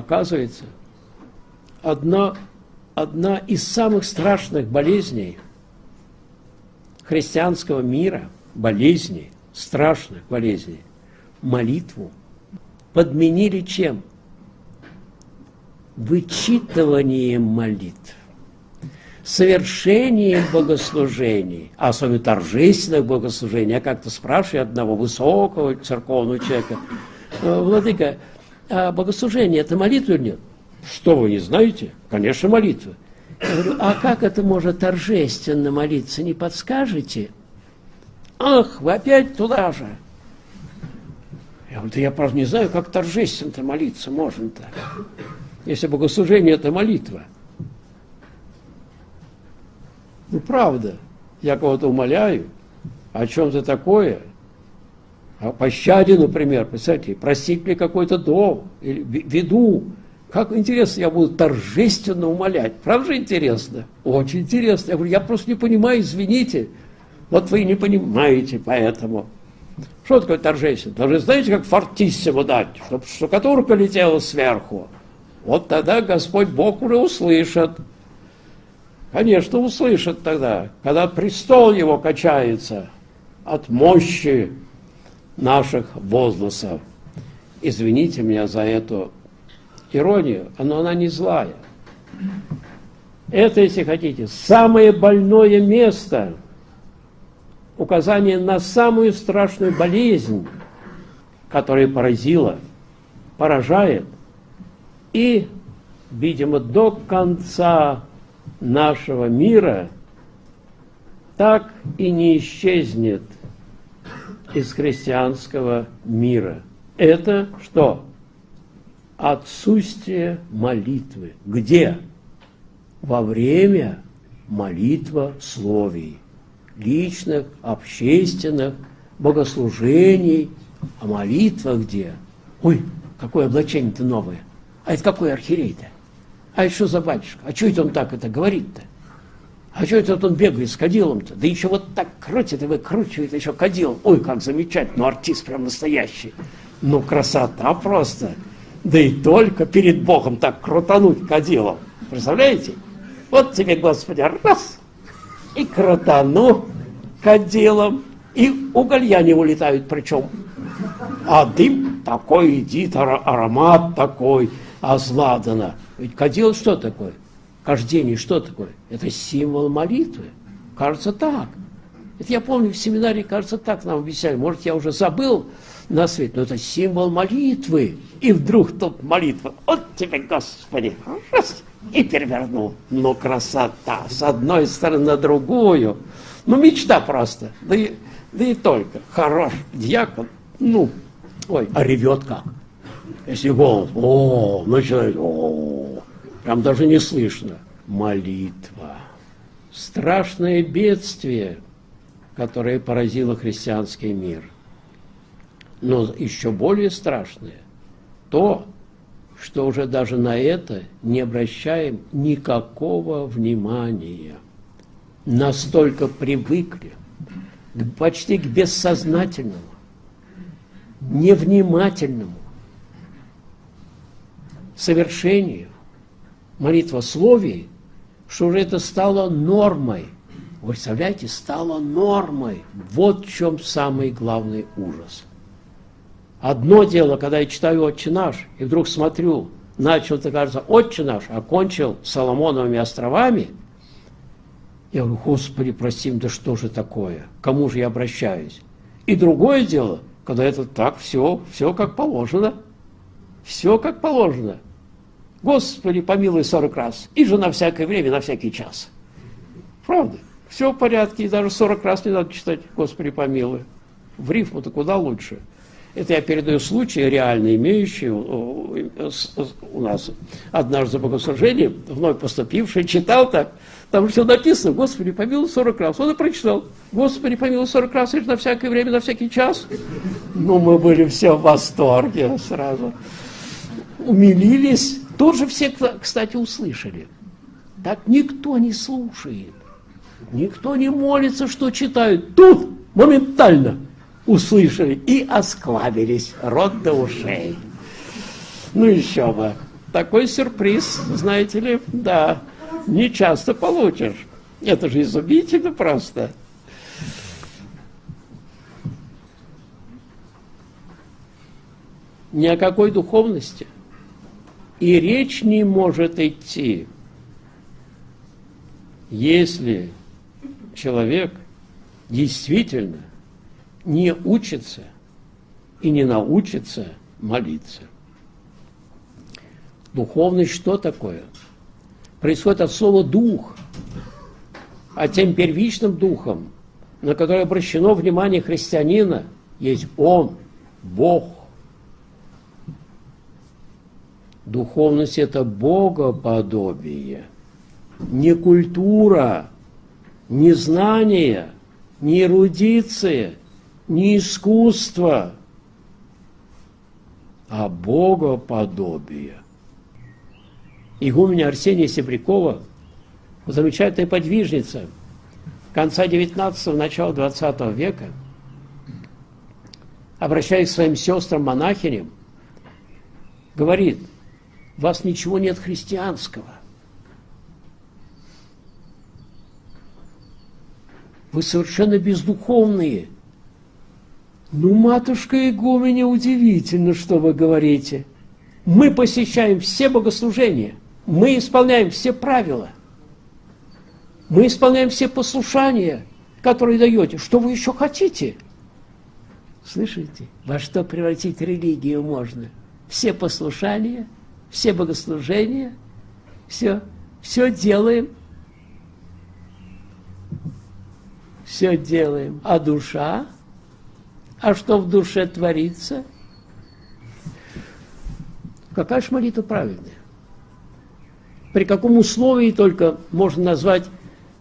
Оказывается, одна, одна из самых страшных болезней христианского мира, болезней, страшных болезней, молитву подменили чем? Вычитыванием молитв совершением богослужений, а особенно торжественных богослужений. Я как-то спрашиваю одного высокого церковного человека, «Э, Владыка, а богослужение – это молитва или нет? Что вы не знаете? Конечно, молитва. Я говорю, а как это можно торжественно молиться, не подскажете? Ах, вы опять туда же. Я говорю, да я просто не знаю, как торжественно молиться можно-то. Если богослужение – это молитва. Ну, правда. Я кого-то умоляю, о чем-то такое, о пощаде, например, представьте, простить мне какой-то дом, или виду. Как интересно, я буду торжественно умолять. Правда же интересно? Очень интересно. Я говорю, я просто не понимаю, извините. Вот вы не понимаете, поэтому. Что такое торжественно? Даже знаете, как фортиссимо дать, чтобы штукатурка летела сверху. Вот тогда Господь Бог уже услышит. Конечно, услышит тогда, когда престол его качается от мощи наших возгласов. Извините меня за эту иронию, но она не злая. Это, если хотите, самое больное место, указание на самую страшную болезнь, которая поразила, поражает, и, видимо, до конца нашего мира так и не исчезнет из христианского мира. Это что? Отсутствие молитвы. Где? Во время молитва словий, личных, общественных, богослужений. А молитва где? Ой, какое облачение-то новое. А это какой архиерей-то? А это что за батюшка? А что это он так это говорит-то? А что это он бегает с кадилом-то? Да еще вот так крутит и выкручивает еще кадил. Ой, как замечательно, ну артист прям настоящий. Ну, красота просто. Да и только перед Богом так крутануть кадилом. Представляете? Вот тебе, Господи, раз, и крутану кадилом, и уголья не улетают причем. А дым такой идит, аромат такой, азладана. Ведь кадил что такое? Кождение что такое? Это символ молитвы. Кажется так. Это я помню в семинаре, кажется, так нам объясняли. Может, я уже забыл на свет, но это символ молитвы. И вдруг тут молитва. Вот тебе, Господи, раз, и перевернул. Ну, красота. С одной стороны на другую. Ну, мечта просто. Да и, да и только. Хорош дьякон. Ну, ой, а ревет как. Если голос, о, начинает, о, прям даже не слышно. Молитва. Страшное бедствие, которое поразило христианский мир. Но еще более страшное то, что уже даже на это не обращаем никакого внимания. Настолько привыкли почти к бессознательному, невнимательному, совершению, молитвословии, что уже это стало нормой. Вы представляете, стало нормой. Вот в чем самый главный ужас. Одно дело, когда я читаю «Отче наш», и вдруг смотрю, начал, это кажется, «Отче наш», окончил Соломоновыми островами, я говорю, Господи, прости, да что же такое? Кому же я обращаюсь? И другое дело, когда это так, все, все как положено. Все как положено. Господи, помилуй сорок раз. И же на всякое время, на всякий час. Правда? Все в порядке, и даже сорок раз не надо читать Господи, помилуй. В рифму-то куда лучше. Это я передаю случаи, реально имеющие у нас однажды богослужение, вновь поступивший, читал так, там все написано, Господи, помилуй 40 раз. Он и прочитал, Господи, помилуй 40 раз, и на всякое время, на всякий час. Ну, мы были все в восторге сразу. Умилились, тоже все, кстати, услышали. Так никто не слушает. Никто не молится, что читают. Тут моментально услышали и осклабились рот до ушей. Ну еще бы. такой сюрприз, знаете ли, да, не часто получишь. Это же изумительно просто. Ни о какой духовности. И речь не может идти, если человек действительно не учится и не научится молиться. Духовность что такое? Происходит от слова «дух», а тем первичным духом, на который обращено внимание христианина, есть Он, Бог. Духовность – это богоподобие, не культура, не знание, не эрудиция, не искусство, а богоподобие. Игуменя Арсения Себрякова, замечательная подвижница конца 19-го, начала 20 века, обращаясь к своим сестрам-монахиням, говорит, вас ничего нет христианского. Вы совершенно бездуховные. Ну, матушка Игуменя, удивительно, что вы говорите. Мы посещаем все богослужения, мы исполняем все правила, мы исполняем все послушания, которые даете. Что вы еще хотите? Слышите, во что превратить религию можно? Все послушания, все богослужения, все, все делаем, все делаем. А душа? А что в душе творится? Какая же молитва правильная? При каком условии только можно назвать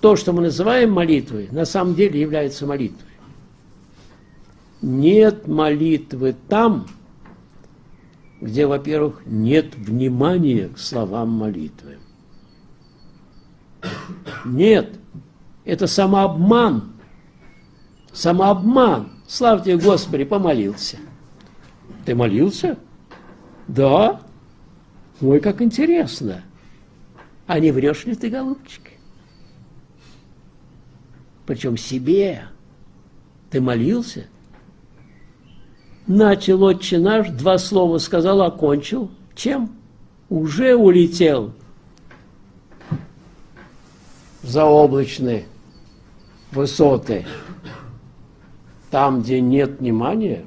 то, что мы называем молитвой, на самом деле является молитвой? Нет молитвы там, где, во-первых, нет внимания к словам молитвы. Нет, это самообман. Самообман. Славьте Господи, помолился. Ты молился? Да. Ой, как интересно. А не врешь ли ты, голубчик? Причем себе. Ты молился? Начал отче наш, два слова сказал, окончил. Чем? Уже улетел за облачные высоты. Там, где нет внимания,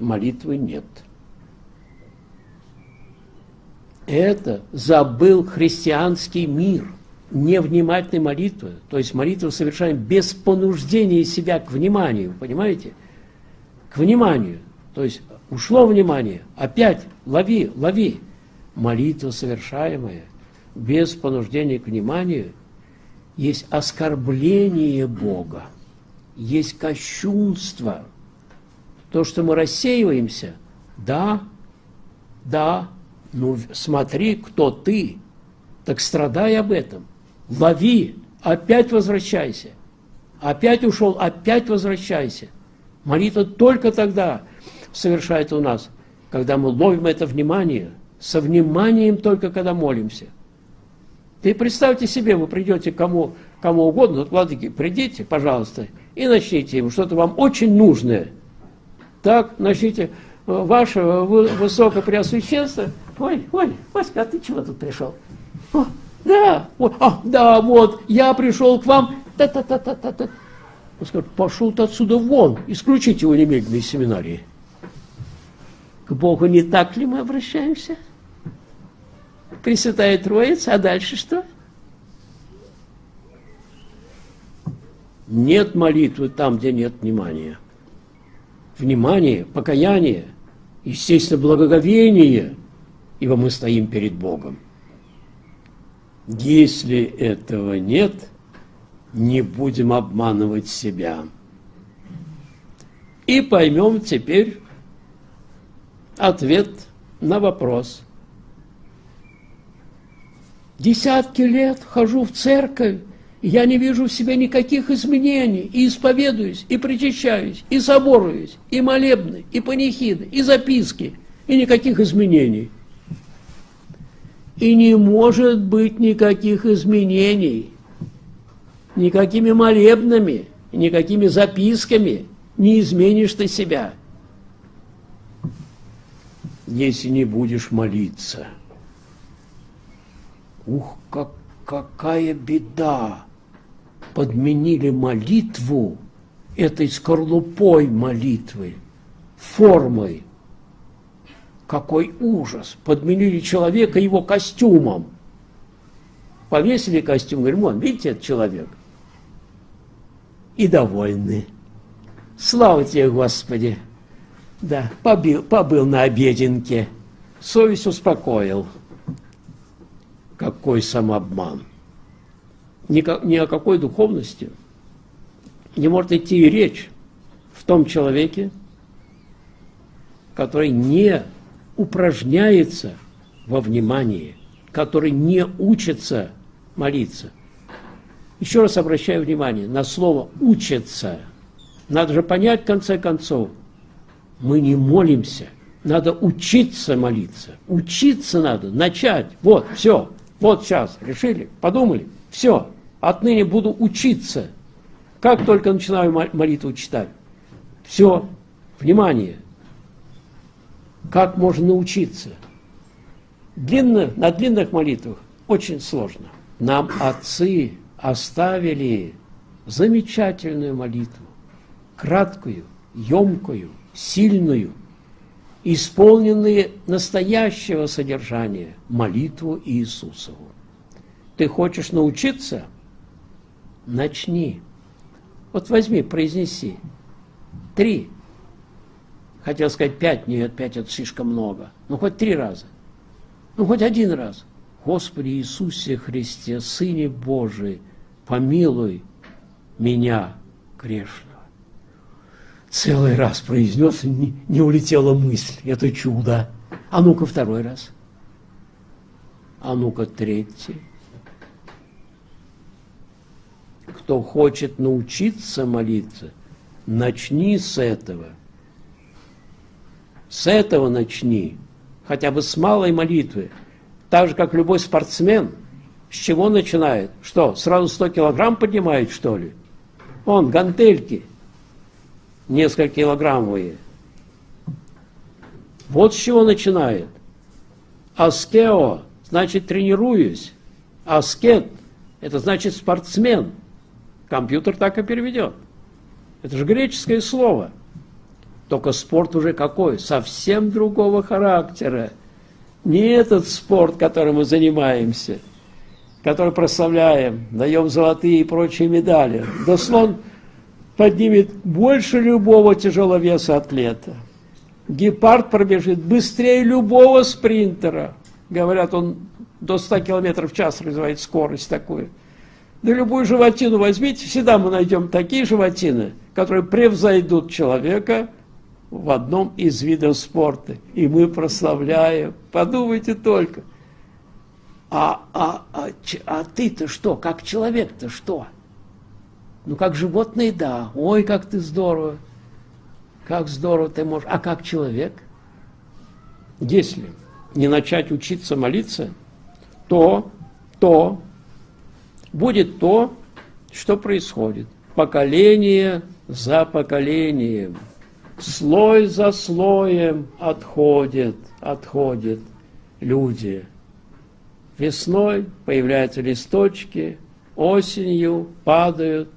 молитвы нет. Это забыл христианский мир невнимательной молитвы, то есть молитву совершаем без понуждения себя к вниманию, понимаете? К вниманию. То есть ушло внимание, опять лови, лови. Молитва совершаемая без понуждения к вниманию. Есть оскорбление Бога, есть кощунство. То, что мы рассеиваемся, да, да, ну смотри, кто ты, так страдай об этом, лови, опять возвращайся, опять ушел, опять возвращайся. Молитва только тогда совершает у нас, когда мы ловим это внимание, со вниманием только когда молимся. Ты представьте себе, вы придете кому, кому угодно, вот, владыки, придите, пожалуйста, и начните ему что-то вам очень нужное. Так, начните, ваше высокопреосвященство, ой, ой, Васька, а ты чего тут пришел? О, да, о, а, да, вот, я пришел к вам, та-та-та-та-та-та. Он скажет, пошел ты отсюда вон, исключите его немедленно из семинарии. К Богу не так ли мы обращаемся? Пресвятая Троица, а дальше что? Нет молитвы там, где нет внимания. Внимание, покаяние, естественно, благоговение, ибо мы стоим перед Богом. Если этого нет, не будем обманывать себя. И поймем теперь ответ на вопрос. Десятки лет хожу в церковь, я не вижу в себе никаких изменений, и исповедуюсь, и причащаюсь, и соборуюсь, и молебны, и панихиды, и записки, и никаких изменений. И не может быть никаких изменений, никакими молебнами, никакими записками не изменишь ты себя, если не будешь молиться. Ух, как, какая беда! Подменили молитву этой скорлупой молитвы, формой. Какой ужас! Подменили человека его костюмом. Повесили костюм, говорим, вон, видите, этот человек. И довольны. Слава тебе, Господи! Да, побил, побыл на обеденке. Совесть успокоил. Какой самообман! Ни, ни о какой духовности не может идти и речь в том человеке, который не упражняется во внимании, который не учится молиться. Еще раз обращаю внимание на слово «учится». Надо же понять, в конце концов, мы не молимся, надо учиться молиться. Учиться надо, начать. Вот, все, вот сейчас, решили, подумали, все, отныне буду учиться. Как только начинаю молитву читать, все, внимание, как можно научиться? Длинно, на длинных молитвах очень сложно. Нам отцы оставили замечательную молитву, краткую, емкую, сильную, исполненные настоящего содержания молитву Иисусову. Ты хочешь научиться? Начни. Вот возьми, произнеси. Три Хотел сказать пять, нет, пять это слишком много. Ну, хоть три раза. Ну, хоть один раз. Господи Иисусе Христе, Сыне Божий, помилуй меня, грешного. Целый раз произнес, и не, не улетела мысль. Это чудо. А ну-ка второй раз. А ну-ка третий. Кто хочет научиться молиться, начни с этого – с этого начни, хотя бы с малой молитвы. Так же, как любой спортсмен, с чего начинает? Что, сразу 100 килограмм поднимает, что ли? Он, гантельки, несколько килограммовые. Вот с чего начинает. Аскео, значит, тренируюсь. Аскет, это значит спортсмен. Компьютер так и переведет. Это же греческое слово – только спорт уже какой? Совсем другого характера. Не этот спорт, которым мы занимаемся, который прославляем, даем золотые и прочие медали. Да слон поднимет больше любого тяжеловеса атлета. Гепард пробежит быстрее любого спринтера. Говорят, он до 100 км в час развивает скорость такую. Да любую животину возьмите, всегда мы найдем такие животины, которые превзойдут человека в одном из видов спорта. И мы прославляем. Подумайте только. А, а, а, а ты-то что? Как человек-то что? Ну, как животное, да. Ой, как ты здорово. Как здорово ты можешь. А как человек? Если не начать учиться молиться, то, то будет то, что происходит. Поколение за поколением слой за слоем отходят, отходят люди. Весной появляются листочки, осенью падают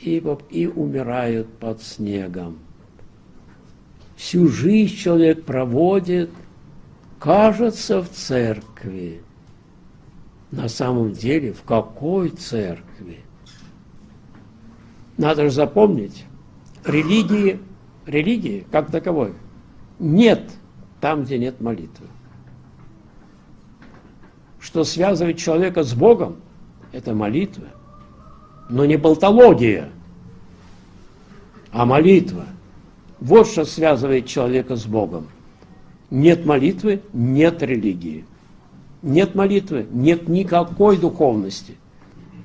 и, и умирают под снегом. Всю жизнь человек проводит, кажется, в церкви. На самом деле, в какой церкви? Надо же запомнить, религии религии как таковой нет там, где нет молитвы. Что связывает человека с Богом, это молитва. Но не болтология, а молитва. Вот что связывает человека с Богом. Нет молитвы, нет религии. Нет молитвы, нет никакой духовности.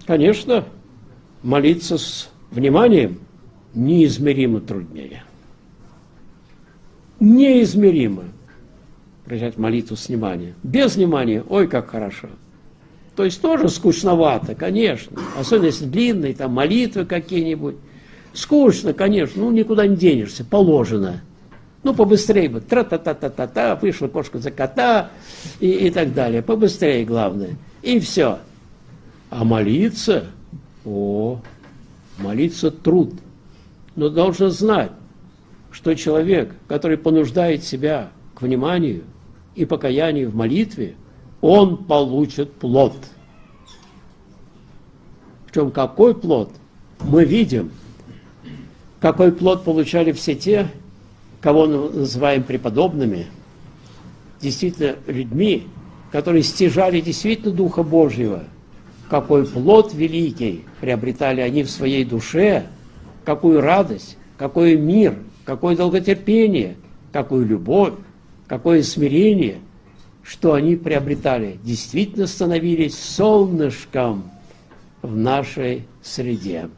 Конечно, молиться с вниманием неизмеримо труднее неизмеримо. прочитать молитву с вниманием. Без внимания, ой, как хорошо. То есть тоже скучновато, конечно. Особенно если длинные, там молитвы какие-нибудь. Скучно, конечно, ну никуда не денешься, положено. Ну, побыстрее бы, тра-та-та-та-та-та, вышла кошка за кота и, и так далее. Побыстрее, главное. И все. А молиться, о, молиться труд. Но должен знать, что человек, который понуждает себя к вниманию и покаянию в молитве, он получит плод. В чем какой плод? Мы видим, какой плод получали все те, кого мы называем преподобными, действительно людьми, которые стяжали действительно Духа Божьего, какой плод великий приобретали они в своей душе, какую радость, какой мир, какое долготерпение, какую любовь, какое смирение, что они приобретали, действительно становились солнышком в нашей среде.